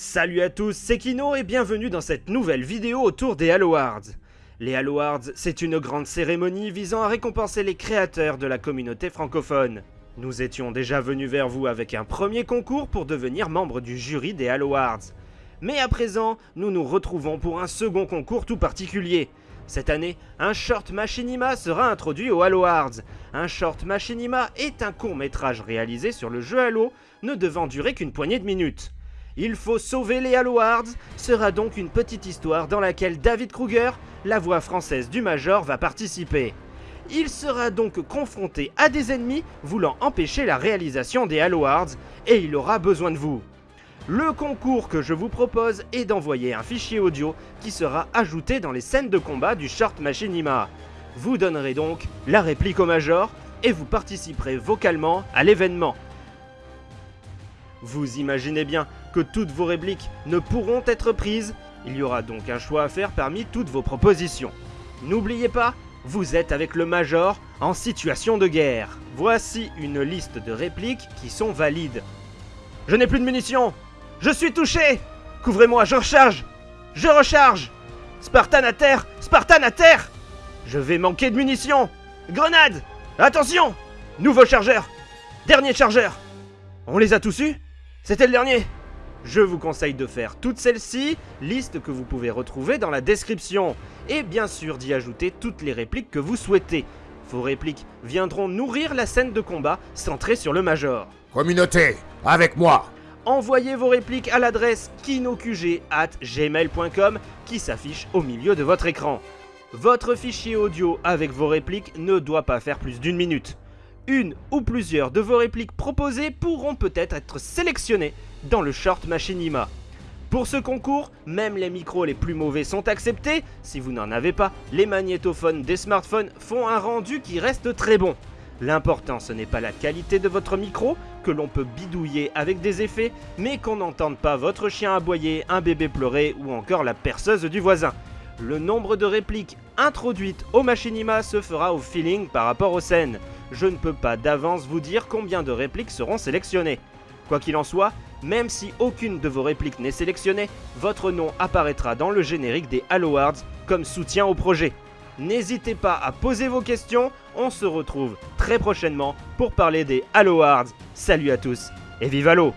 Salut à tous, c'est Kino et bienvenue dans cette nouvelle vidéo autour des Halo Awards. Les Halo Awards, c'est une grande cérémonie visant à récompenser les créateurs de la communauté francophone. Nous étions déjà venus vers vous avec un premier concours pour devenir membre du jury des Halo Awards. Mais à présent, nous nous retrouvons pour un second concours tout particulier. Cette année, un short machinima sera introduit aux Halo Awards. Un short machinima est un court métrage réalisé sur le jeu Halo, ne devant durer qu'une poignée de minutes. Il faut sauver les Halo Awards sera donc une petite histoire dans laquelle David Kruger, la voix française du Major, va participer. Il sera donc confronté à des ennemis voulant empêcher la réalisation des Halo Awards et il aura besoin de vous. Le concours que je vous propose est d'envoyer un fichier audio qui sera ajouté dans les scènes de combat du short Machinima. Vous donnerez donc la réplique au Major et vous participerez vocalement à l'événement. Vous imaginez bien que toutes vos répliques ne pourront être prises, il y aura donc un choix à faire parmi toutes vos propositions. N'oubliez pas, vous êtes avec le Major en situation de guerre. Voici une liste de répliques qui sont valides. Je n'ai plus de munitions. Je suis touché. Couvrez-moi, je recharge. Je recharge. Spartan à terre Spartan à terre. Je vais manquer de munitions. Grenade Attention. Nouveau chargeur. Dernier chargeur. On les a tous eus? C'était le dernier je vous conseille de faire toutes celles-ci, liste que vous pouvez retrouver dans la description, et bien sûr d'y ajouter toutes les répliques que vous souhaitez. Vos répliques viendront nourrir la scène de combat centrée sur le Major. Communauté, avec moi Envoyez vos répliques à l'adresse kinokug.gmail.com qui s'affiche au milieu de votre écran. Votre fichier audio avec vos répliques ne doit pas faire plus d'une minute. Une ou plusieurs de vos répliques proposées pourront peut-être être sélectionnées dans le short Machinima. Pour ce concours, même les micros les plus mauvais sont acceptés. Si vous n'en avez pas, les magnétophones des smartphones font un rendu qui reste très bon. L'important ce n'est pas la qualité de votre micro, que l'on peut bidouiller avec des effets, mais qu'on n'entende pas votre chien aboyer, un bébé pleurer ou encore la perceuse du voisin. Le nombre de répliques introduites au machinima se fera au feeling par rapport aux scènes. Je ne peux pas d'avance vous dire combien de répliques seront sélectionnées. Quoi qu'il en soit, même si aucune de vos répliques n'est sélectionnée, votre nom apparaîtra dans le générique des Halo comme soutien au projet. N'hésitez pas à poser vos questions, on se retrouve très prochainement pour parler des Halo. Salut à tous et vive Halo